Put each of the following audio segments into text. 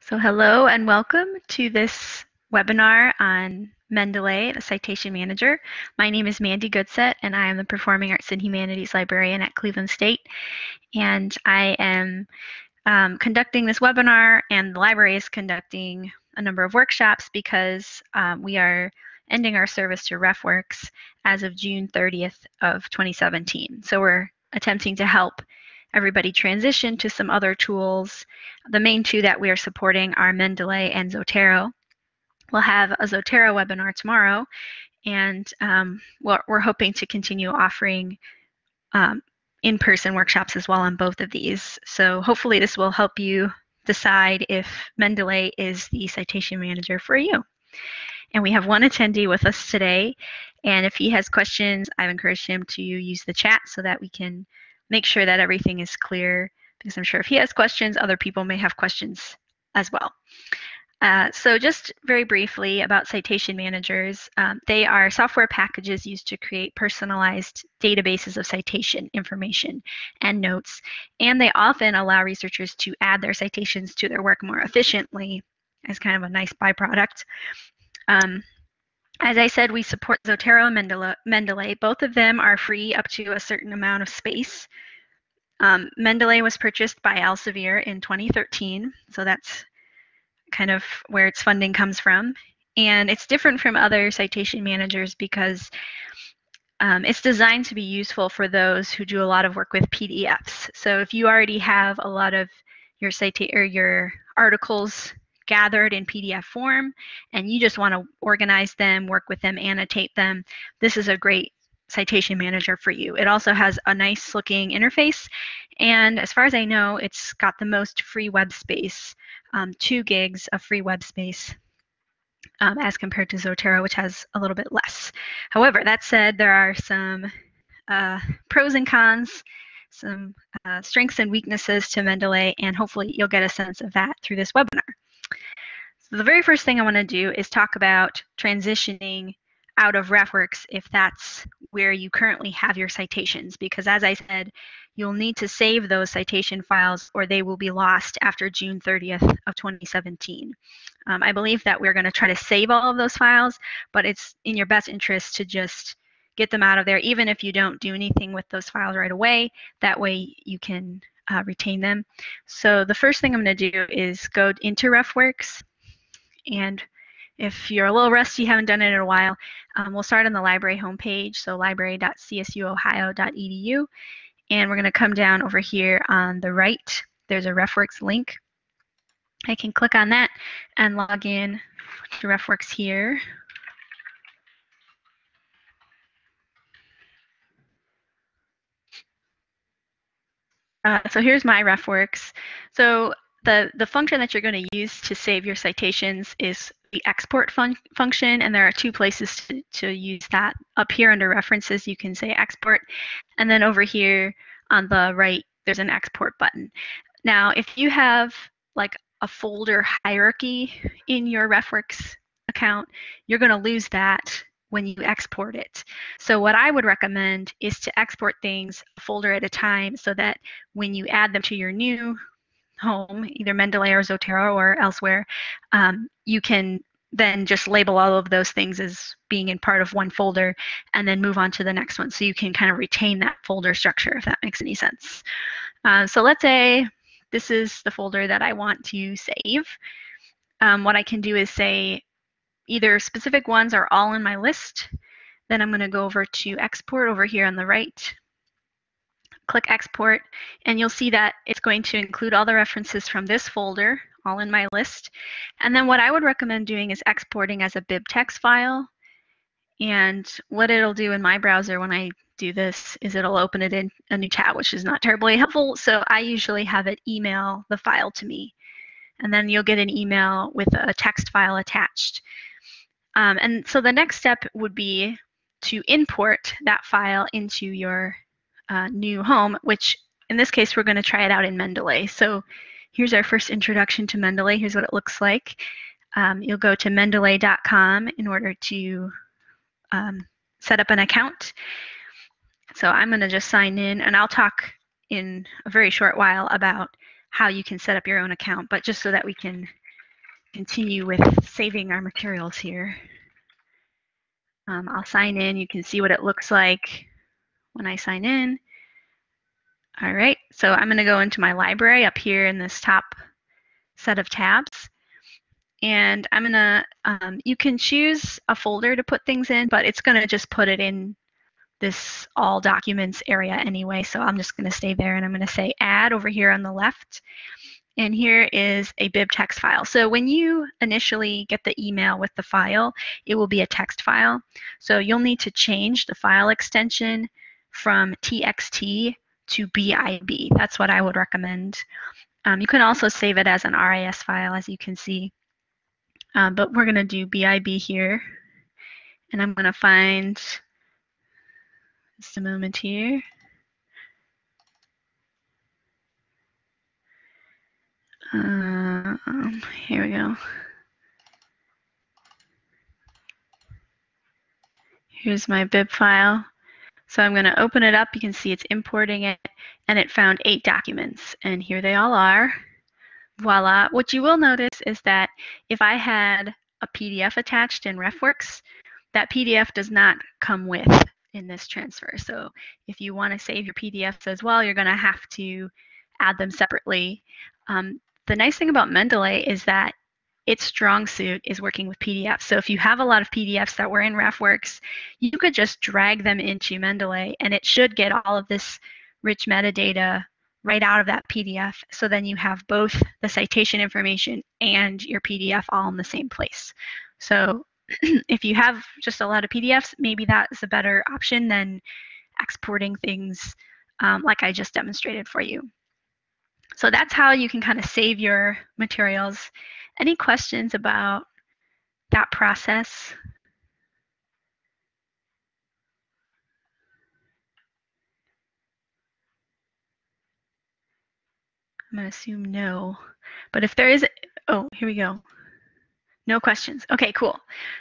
So hello and welcome to this webinar on Mendeley, the Citation Manager. My name is Mandy Goodset and I am the Performing Arts and Humanities Librarian at Cleveland State. And I am um, conducting this webinar and the library is conducting a number of workshops because um, we are ending our service to RefWorks as of June 30th of 2017. So we're attempting to help everybody transition to some other tools. The main two that we are supporting are Mendeley and Zotero. We'll have a Zotero webinar tomorrow, and um, we're, we're, hoping to continue offering um, in-person workshops as well on both of these. So hopefully this will help you decide if Mendeley is the citation manager for you. And we have one attendee with us today, and if he has questions, I've encouraged him to use the chat so that we can make sure that everything is clear because I'm sure if he has questions, other people may have questions as well. Uh, so just very briefly about citation managers, um, they are software packages used to create personalized databases of citation information and notes, and they often allow researchers to add their citations to their work more efficiently as kind of a nice byproduct. Um, as I said, we support Zotero and Mendeley. Both of them are free up to a certain amount of space. Um, Mendeley was purchased by Elsevier in 2013, so that's kind of where its funding comes from. And it's different from other citation managers because um, it's designed to be useful for those who do a lot of work with PDFs. So if you already have a lot of your cita- or your articles gathered in PDF form and you just want to organize them, work with them, annotate them, this is a great citation manager for you. It also has a nice looking interface and as far as I know it's got the most free web space, um, two gigs of free web space um, as compared to Zotero which has a little bit less. However, that said there are some uh, pros and cons some uh, strengths and weaknesses to Mendeley, and hopefully you'll get a sense of that through this webinar. So the very first thing I want to do is talk about transitioning out of RefWorks if that's where you currently have your citations because as I said you'll need to save those citation files or they will be lost after June 30th of 2017. Um, I believe that we're going to try to save all of those files but it's in your best interest to just get them out of there even if you don't do anything with those files right away that way you can uh, retain them. So the first thing I'm going to do is go into RefWorks and if you're a little rusty, haven't done it in a while, um, we'll start on the library homepage, so library.csuohio.edu. And we're going to come down over here on the right. There's a RefWorks link. I can click on that and log in to RefWorks here. Uh, so here's my RefWorks. So the, the function that you're going to use to save your citations is the export fun function, and there are two places to, to use that. Up here under references, you can say export, and then over here on the right, there's an export button. Now, if you have like a folder hierarchy in your RefWorks account, you're going to lose that when you export it. So what I would recommend is to export things a folder at a time so that when you add them to your new home, either Mendeley or Zotero or elsewhere, um, you can then just label all of those things as being in part of one folder and then move on to the next one. So you can kind of retain that folder structure if that makes any sense. Uh, so let's say this is the folder that I want to save. Um, what I can do is say either specific ones are all in my list. Then I'm going to go over to export over here on the right click export and you'll see that it's going to include all the references from this folder all in my list. And then what I would recommend doing is exporting as a bibtex file. And what it'll do in my browser when I do this is it'll open it in a new tab which is not terribly helpful. So I usually have it email the file to me. And then you'll get an email with a text file attached. Um, and so the next step would be to import that file into your uh, new home, which in this case, we're going to try it out in Mendeley. So here's our first introduction to Mendeley. Here's what it looks like. Um, you'll go to mendeley.com in order to um, set up an account. So I'm going to just sign in, and I'll talk in a very short while about how you can set up your own account, but just so that we can continue with saving our materials here. Um, I'll sign in. You can see what it looks like when I sign in. All right, so I'm going to go into my library up here in this top set of tabs. And I'm going to, um, you can choose a folder to put things in, but it's going to just put it in this all documents area anyway. So I'm just going to stay there and I'm going to say add over here on the left. And here is a bibtex file. So when you initially get the email with the file, it will be a text file. So you'll need to change the file extension from txt to BIB. That's what I would recommend. Um, you can also save it as an RIS file, as you can see. Um, but we're going to do BIB here. And I'm going to find just a moment here. Um, here we go. Here's my bib file. So I'm going to open it up. You can see it's importing it, and it found eight documents. And here they all are. Voila. What you will notice is that if I had a PDF attached in RefWorks, that PDF does not come with in this transfer. So if you want to save your PDFs as well, you're going to have to add them separately. Um, the nice thing about Mendeley is that its strong suit is working with PDFs. So if you have a lot of PDFs that were in RefWorks, you could just drag them into Mendeley and it should get all of this rich metadata right out of that PDF. So then you have both the citation information and your PDF all in the same place. So if you have just a lot of PDFs, maybe that is a better option than exporting things um, like I just demonstrated for you. So that's how you can kind of save your materials. Any questions about that process? I'm going to assume no. But if there is, oh, here we go. No questions. Okay, cool.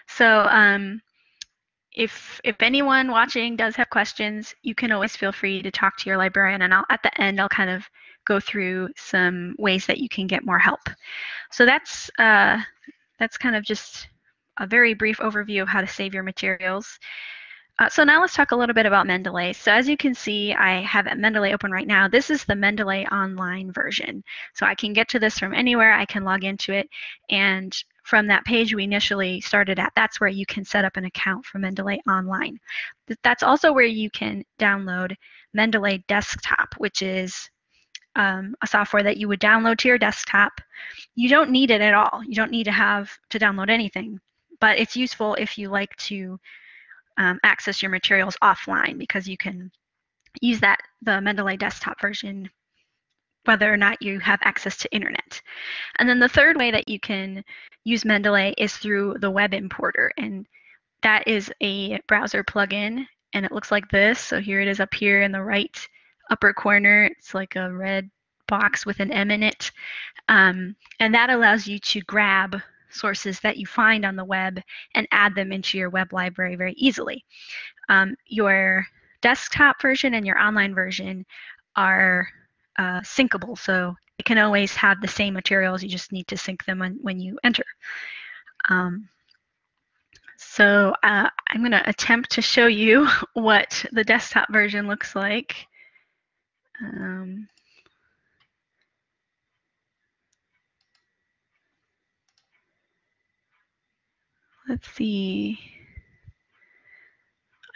So um, if if anyone watching does have questions, you can always feel free to talk to your librarian, and I'll, at the end I'll kind of go through some ways that you can get more help. So that's uh, that's kind of just a very brief overview of how to save your materials. Uh, so now let's talk a little bit about Mendeley. So as you can see, I have Mendeley open right now. This is the Mendeley online version. So I can get to this from anywhere. I can log into it. And from that page we initially started at, that's where you can set up an account for Mendeley online. That's also where you can download Mendeley Desktop, which is um, a software that you would download to your desktop. You don't need it at all. You don't need to have to download anything, but it's useful if you like to um, access your materials offline because you can use that the Mendeley desktop version whether or not you have access to internet. And then the third way that you can use Mendeley is through the web importer and that is a browser plugin and it looks like this. So here it is up here in the right upper corner. It's like a red box with an M in it. Um, and that allows you to grab sources that you find on the web and add them into your web library very easily. Um, your desktop version and your online version are uh, syncable, so it can always have the same materials. You just need to sync them when, when you enter. Um, so uh, I'm going to attempt to show you what the desktop version looks like. Um, let's see.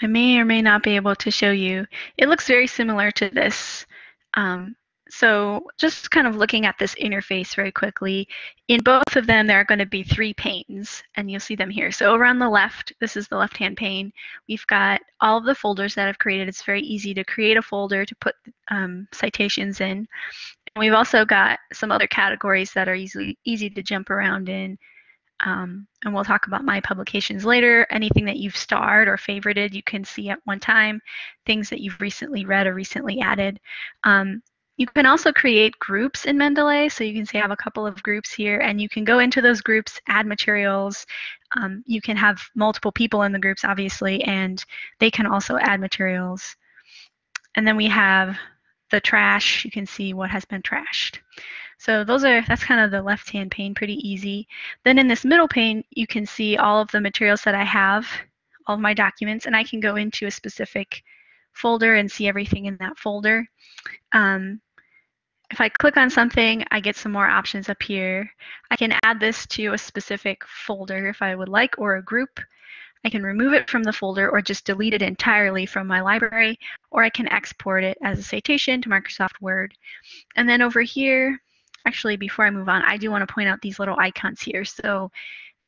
I may or may not be able to show you. It looks very similar to this. Um, so just kind of looking at this interface very quickly, in both of them there are going to be three panes, and you'll see them here. So over on the left, this is the left-hand pane, we've got all of the folders that I've created. It's very easy to create a folder to put um, citations in. And we've also got some other categories that are easily easy to jump around in. Um, and we'll talk about my publications later. Anything that you've starred or favorited, you can see at one time. Things that you've recently read or recently added. Um, you can also create groups in Mendeley. So you can say I have a couple of groups here and you can go into those groups, add materials. Um, you can have multiple people in the groups, obviously, and they can also add materials. And then we have the trash. You can see what has been trashed. So those are, that's kind of the left-hand pane, pretty easy. Then in this middle pane, you can see all of the materials that I have, all of my documents, and I can go into a specific folder and see everything in that folder. Um, if I click on something, I get some more options up here. I can add this to a specific folder if I would like, or a group. I can remove it from the folder or just delete it entirely from my library, or I can export it as a citation to Microsoft Word. And then over here, actually before I move on, I do want to point out these little icons here. So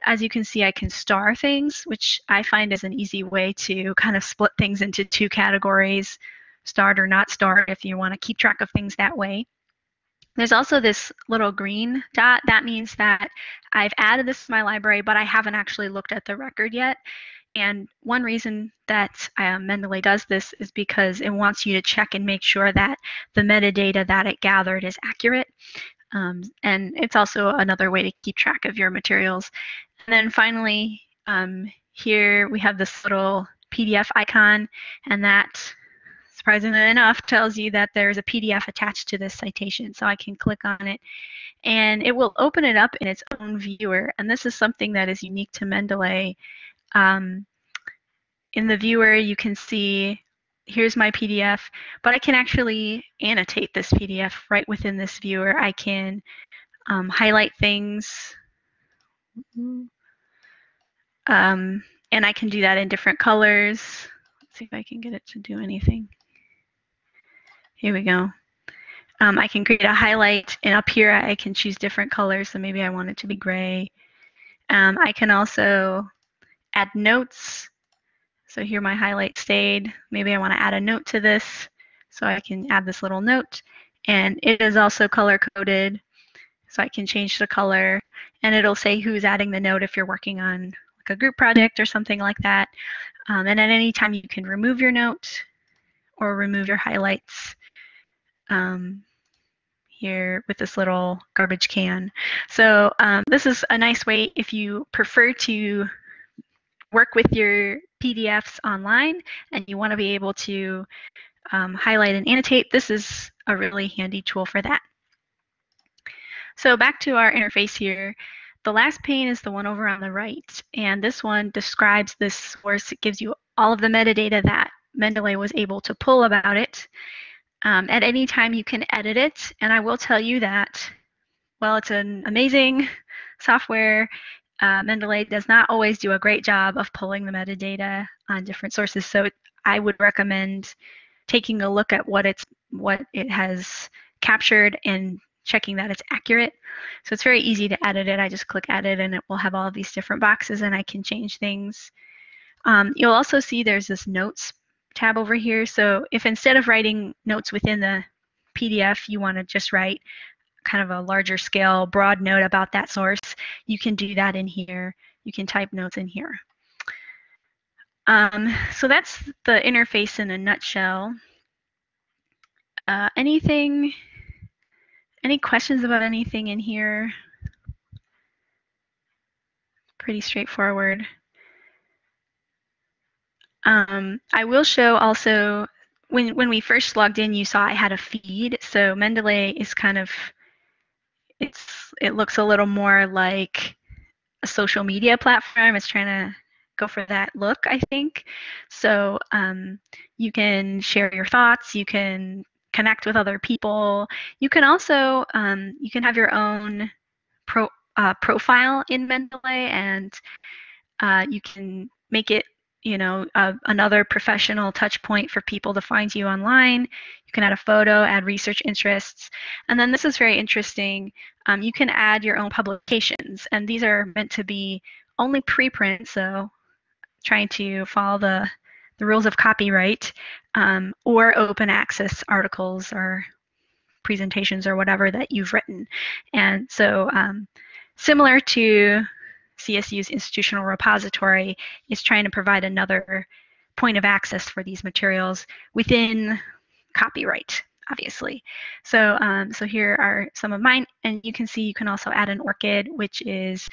as you can see, I can star things, which I find is an easy way to kind of split things into two categories, starred or not starred, if you want to keep track of things that way. There's also this little green dot. That means that I've added this to my library, but I haven't actually looked at the record yet. And one reason that um, Mendeley does this is because it wants you to check and make sure that the metadata that it gathered is accurate. Um, and it's also another way to keep track of your materials. And then finally, um, here we have this little PDF icon, and that, surprisingly enough, tells you that there's a PDF attached to this citation. So I can click on it, and it will open it up in its own viewer. And this is something that is unique to Mendeley. Um, in the viewer, you can see here's my PDF, but I can actually annotate this PDF right within this viewer. I can um, highlight things, um, and I can do that in different colors. Let's see if I can get it to do anything. Here we go. Um, I can create a highlight, and up here I can choose different colors, so maybe I want it to be gray. Um, I can also add notes so here my highlight stayed. Maybe I want to add a note to this. So I can add this little note. And it is also color coded. So I can change the color and it'll say who's adding the note if you're working on like a group project or something like that. Um, and at any time you can remove your note or remove your highlights um, here with this little garbage can. So um, this is a nice way if you prefer to work with your PDFs online and you want to be able to um, highlight and annotate, this is a really handy tool for that. So back to our interface here. The last pane is the one over on the right, and this one describes this source. It gives you all of the metadata that Mendeley was able to pull about it. Um, at any time, you can edit it, and I will tell you that, while it's an amazing software uh, Mendeley does not always do a great job of pulling the metadata on different sources. So I would recommend taking a look at what it's what it has captured and checking that it's accurate. So it's very easy to edit it. I just click edit and it will have all these different boxes and I can change things. Um, you'll also see there's this notes tab over here. So if instead of writing notes within the PDF, you want to just write kind of a larger scale, broad note about that source, you can do that in here. You can type notes in here. Um, so that's the interface in a nutshell. Uh, anything, any questions about anything in here? Pretty straightforward. Um, I will show also, when, when we first logged in, you saw I had a feed. So Mendeley is kind of it's it looks a little more like a social media platform. It's trying to go for that look, I think. So um, you can share your thoughts. You can connect with other people. You can also um, you can have your own pro, uh, profile in Mendeley, and uh, you can make it you know, uh, another professional touch point for people to find you online. You can add a photo, add research interests. And then this is very interesting. Um, you can add your own publications. And these are meant to be only preprint, so trying to follow the, the rules of copyright, um, or open access articles or presentations or whatever that you've written. And so um, similar to CSU's institutional repository is trying to provide another point of access for these materials within copyright, obviously. So, um, so here are some of mine, and you can see you can also add an ORCID, which is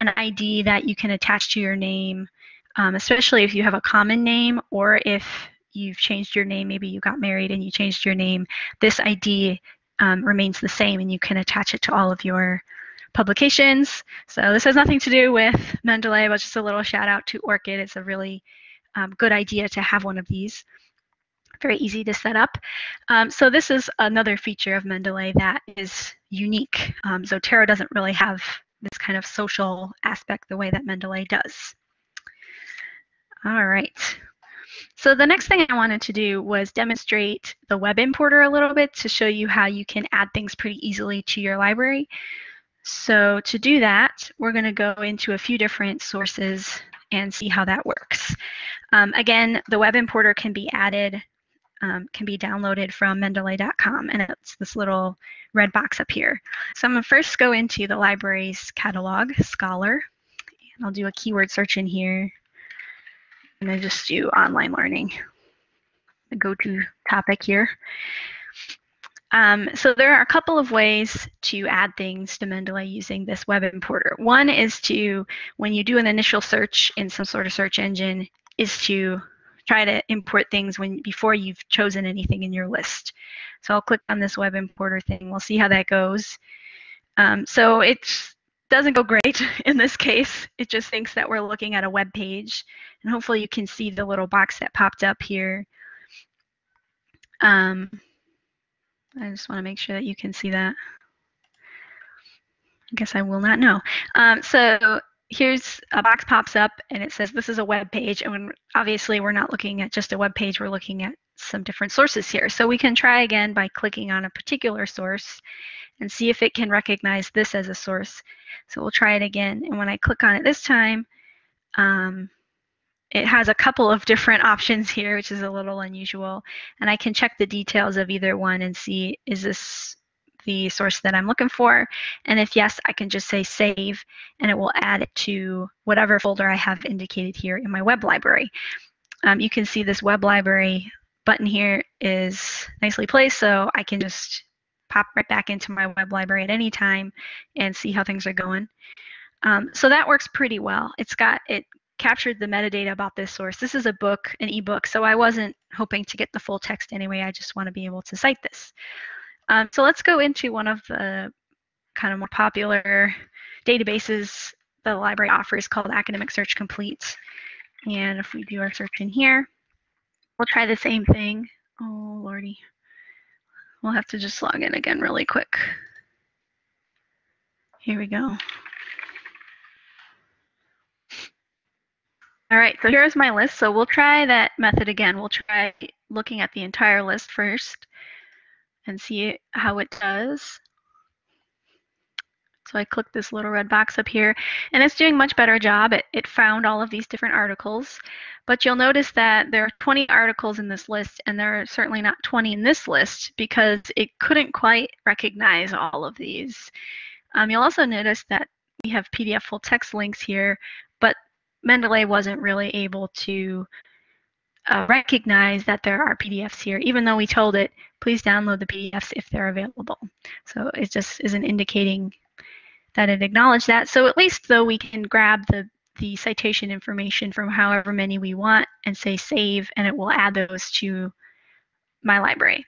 an ID that you can attach to your name, um, especially if you have a common name or if you've changed your name, maybe you got married and you changed your name. This ID um, remains the same and you can attach it to all of your publications. So this has nothing to do with Mendeley, but just a little shout out to ORCID. It's a really um, good idea to have one of these. Very easy to set up. Um, so this is another feature of Mendeley that is unique. Um, Zotero doesn't really have this kind of social aspect the way that Mendeley does. All right. So the next thing I wanted to do was demonstrate the web importer a little bit to show you how you can add things pretty easily to your library. So to do that, we're going to go into a few different sources and see how that works. Um, again, the web importer can be added, um, can be downloaded from mendeley.com, and it's this little red box up here. So I'm going to first go into the library's catalog, Scholar, and I'll do a keyword search in here. And I'm going to just do online learning, the go-to topic here. Um, so there are a couple of ways to add things to Mendeley using this web importer. One is to, when you do an initial search in some sort of search engine, is to try to import things when before you've chosen anything in your list. So I'll click on this web importer thing. We'll see how that goes. Um, so it doesn't go great in this case. It just thinks that we're looking at a web page. And hopefully you can see the little box that popped up here. Um, I just want to make sure that you can see that. I guess I will not know. Um, so here's a box pops up and it says this is a web page. And obviously we're not looking at just a web page, we're looking at some different sources here. So we can try again by clicking on a particular source and see if it can recognize this as a source. So we'll try it again. And when I click on it this time, um, it has a couple of different options here, which is a little unusual. And I can check the details of either one and see, is this the source that I'm looking for? And if yes, I can just say save, and it will add it to whatever folder I have indicated here in my web library. Um, you can see this web library button here is nicely placed, so I can just pop right back into my web library at any time and see how things are going. Um, so that works pretty well. It's got it captured the metadata about this source. This is a book, an ebook, so I wasn't hoping to get the full text anyway. I just want to be able to cite this. Um, so let's go into one of the kind of more popular databases the library offers called Academic Search Complete. And if we do our search in here, we'll try the same thing. Oh, lordy. We'll have to just log in again really quick. Here we go. All right, so here's my list. So we'll try that method again. We'll try looking at the entire list first and see how it does. So I click this little red box up here, and it's doing much better job. It, it found all of these different articles, but you'll notice that there are 20 articles in this list, and there are certainly not 20 in this list because it couldn't quite recognize all of these. Um, you'll also notice that we have PDF full text links here, Mendeley wasn't really able to uh, recognize that there are PDFs here, even though we told it, please download the PDFs if they're available. So it just isn't indicating that it acknowledged that. So at least though we can grab the, the citation information from however many we want and say save, and it will add those to my library.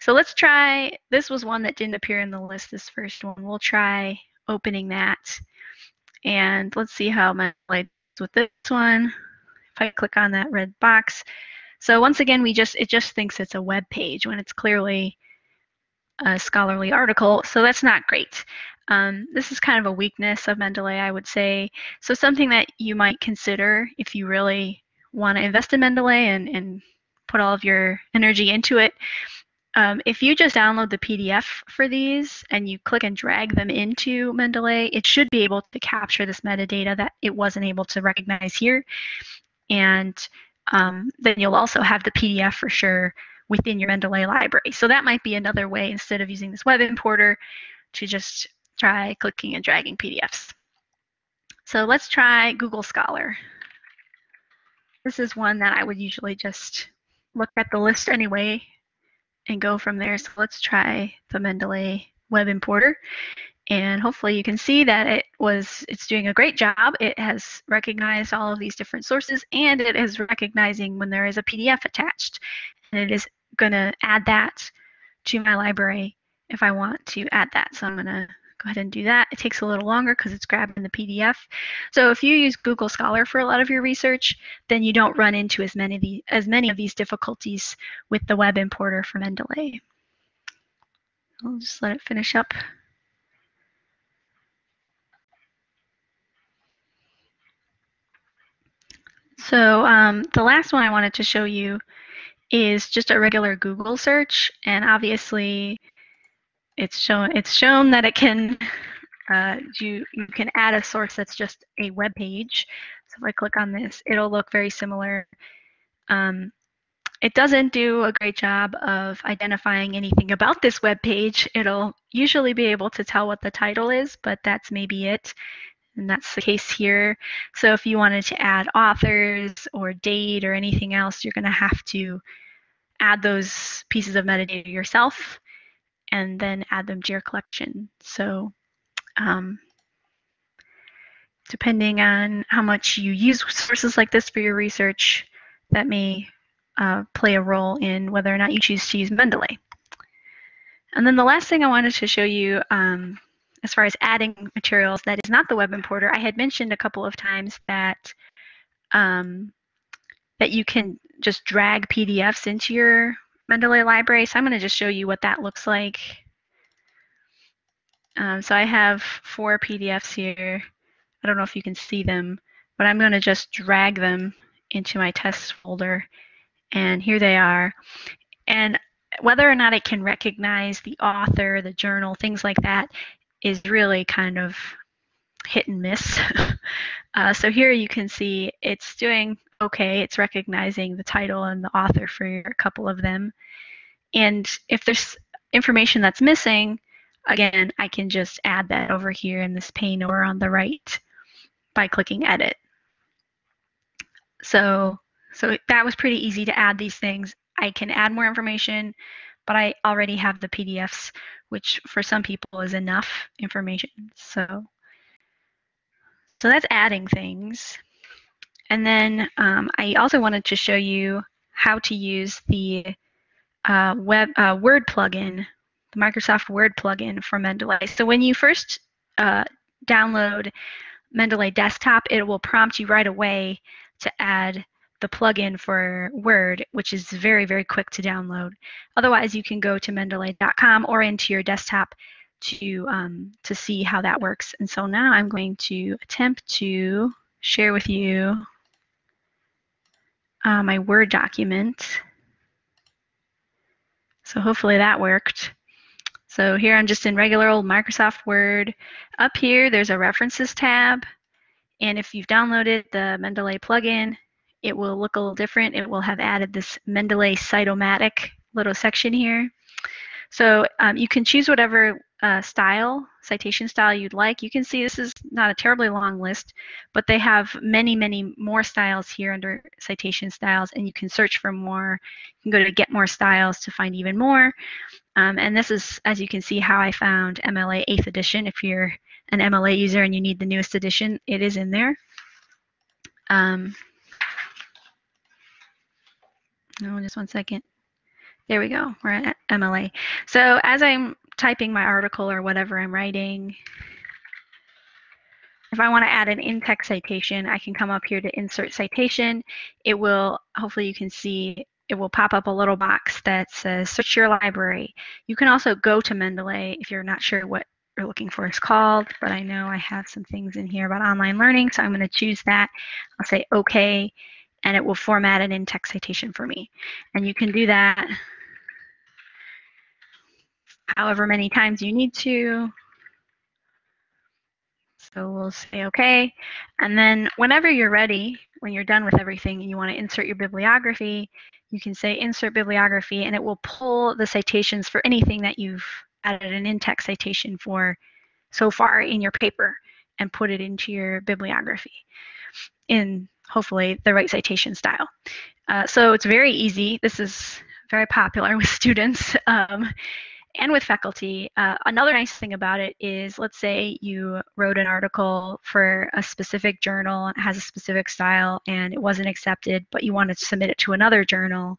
So let's try, this was one that didn't appear in the list, this first one. We'll try opening that. And let's see how my with this one. If I click on that red box. So once again, we just it just thinks it's a web page when it's clearly a scholarly article. So that's not great. Um, this is kind of a weakness of Mendeley, I would say. So something that you might consider if you really want to invest in Mendeley and, and put all of your energy into it um, if you just download the PDF for these and you click and drag them into Mendeley, it should be able to capture this metadata that it wasn't able to recognize here. And um, then you'll also have the PDF for sure within your Mendeley library. So that might be another way instead of using this web importer to just try clicking and dragging PDFs. So let's try Google Scholar. This is one that I would usually just look at the list anyway and go from there. So let's try the Mendeley web importer. And hopefully you can see that it was it's doing a great job. It has recognized all of these different sources and it is recognizing when there is a PDF attached. And it is going to add that to my library if I want to add that. So I'm going to go ahead and do that. It takes a little longer because it's grabbing the PDF. So if you use Google Scholar for a lot of your research, then you don't run into as many of, the, as many of these difficulties with the web importer for Mendeley. I'll just let it finish up. So um, the last one I wanted to show you is just a regular Google search, and obviously it's shown it's shown that it can uh, you you can add a source that's just a web page. So if I click on this, it'll look very similar. Um, it doesn't do a great job of identifying anything about this web page. It'll usually be able to tell what the title is, but that's maybe it. And that's the case here. So if you wanted to add authors or date or anything else, you're going to have to add those pieces of metadata yourself and then add them to your collection. So um, depending on how much you use sources like this for your research, that may uh, play a role in whether or not you choose to use Mendeley. And then the last thing I wanted to show you um, as far as adding materials that is not the web importer, I had mentioned a couple of times that um, that you can just drag PDFs into your Mendeley library. So I'm going to just show you what that looks like. Um, so I have four PDFs here. I don't know if you can see them, but I'm going to just drag them into my test folder. And here they are. And whether or not it can recognize the author, the journal, things like that is really kind of hit and miss. uh, so here you can see it's doing okay. It's recognizing the title and the author for a couple of them. And if there's information that's missing, again, I can just add that over here in this pane over on the right by clicking edit. So, so that was pretty easy to add these things. I can add more information, but I already have the PDFs, which for some people is enough information. So, so that's adding things. And then um, I also wanted to show you how to use the uh, web uh, Word plugin, the Microsoft Word plugin for Mendeley. So when you first uh, download Mendeley Desktop, it will prompt you right away to add the plugin for Word, which is very, very quick to download. Otherwise, you can go to mendeley.com or into your desktop to, um, to see how that works. And so now I'm going to attempt to share with you uh, my Word document. So hopefully that worked. So here I'm just in regular old Microsoft Word. Up here, there's a References tab. And if you've downloaded the Mendeley plugin, it will look a little different. It will have added this Mendeley Cite-O-Matic little section here. So um, you can choose whatever uh, style, citation style you'd like. You can see this is not a terribly long list, but they have many, many more styles here under citation styles, and you can search for more. You can go to get more styles to find even more. Um, and this is, as you can see, how I found MLA 8th edition. If you're an MLA user and you need the newest edition, it is in there. Um, no, just one second. There we go. We're at MLA. So as I'm typing my article or whatever I'm writing, if I want to add an in-text citation, I can come up here to insert citation. It will, hopefully you can see, it will pop up a little box that says search your library. You can also go to Mendeley if you're not sure what you're looking for is called, but I know I have some things in here about online learning, so I'm going to choose that. I'll say OK, and it will format an in-text citation for me. And you can do that however many times you need to. So we'll say OK. And then whenever you're ready, when you're done with everything and you want to insert your bibliography, you can say insert bibliography and it will pull the citations for anything that you've added an in-text citation for so far in your paper and put it into your bibliography in hopefully the right citation style. Uh, so it's very easy. This is very popular with students. Um, and with faculty. Uh, another nice thing about it is, let's say you wrote an article for a specific journal and has a specific style and it wasn't accepted, but you wanted to submit it to another journal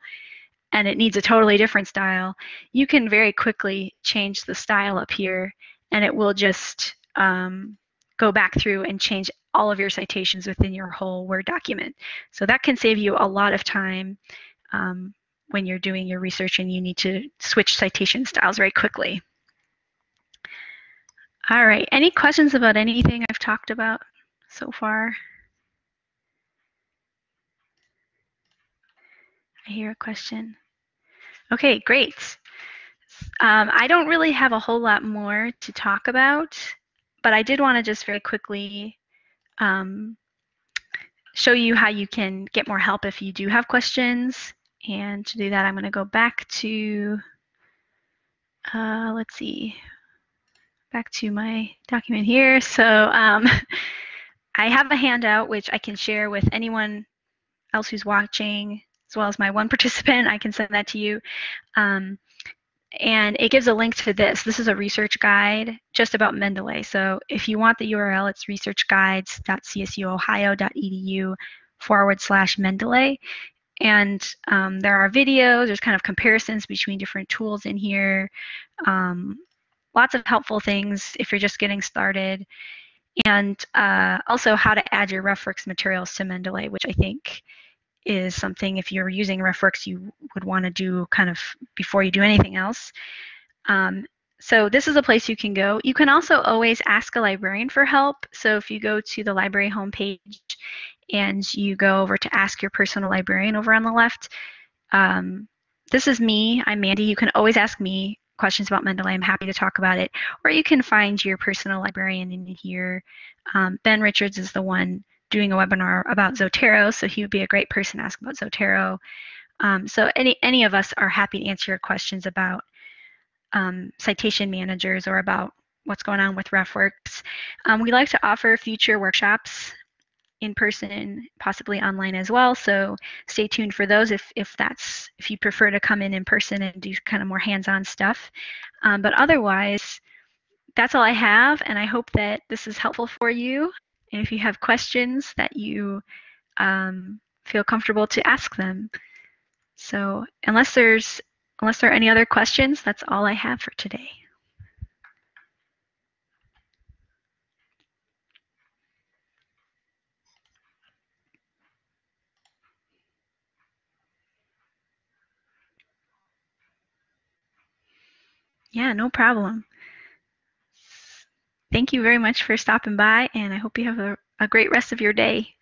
and it needs a totally different style, you can very quickly change the style up here and it will just um, go back through and change all of your citations within your whole Word document. So that can save you a lot of time um, when you're doing your research and you need to switch citation styles very quickly. All right, any questions about anything I've talked about so far? I hear a question. Okay, great. Um, I don't really have a whole lot more to talk about, but I did want to just very quickly um, show you how you can get more help if you do have questions. And to do that, I'm going to go back to, uh, let's see, back to my document here. So um, I have a handout which I can share with anyone else who's watching, as well as my one participant. I can send that to you. Um, and it gives a link to this. This is a research guide just about Mendeley. So if you want the URL, it's researchguides.csuohio.edu forward slash Mendeley. And um, there are videos, there's kind of comparisons between different tools in here. Um, lots of helpful things if you're just getting started. And uh, also how to add your RefWorks materials to Mendeley, which I think is something if you're using RefWorks you would want to do kind of before you do anything else. Um, so this is a place you can go. You can also always ask a librarian for help. So if you go to the library homepage and you go over to ask your personal librarian over on the left, um, this is me. I'm Mandy. You can always ask me questions about Mendeley. I'm happy to talk about it. Or you can find your personal librarian in here. Um, ben Richards is the one doing a webinar about Zotero, so he would be a great person to ask about Zotero. Um, so any, any of us are happy to answer your questions about um, citation managers or about what's going on with RefWorks. Um, we like to offer future workshops in person, possibly online as well. So stay tuned for those if, if that's if you prefer to come in in person and do kind of more hands-on stuff. Um, but otherwise, that's all I have, and I hope that this is helpful for you. And if you have questions that you um, feel comfortable to ask them. So unless there's unless there are any other questions, that's all I have for today. Yeah, no problem. Thank you very much for stopping by, and I hope you have a, a great rest of your day.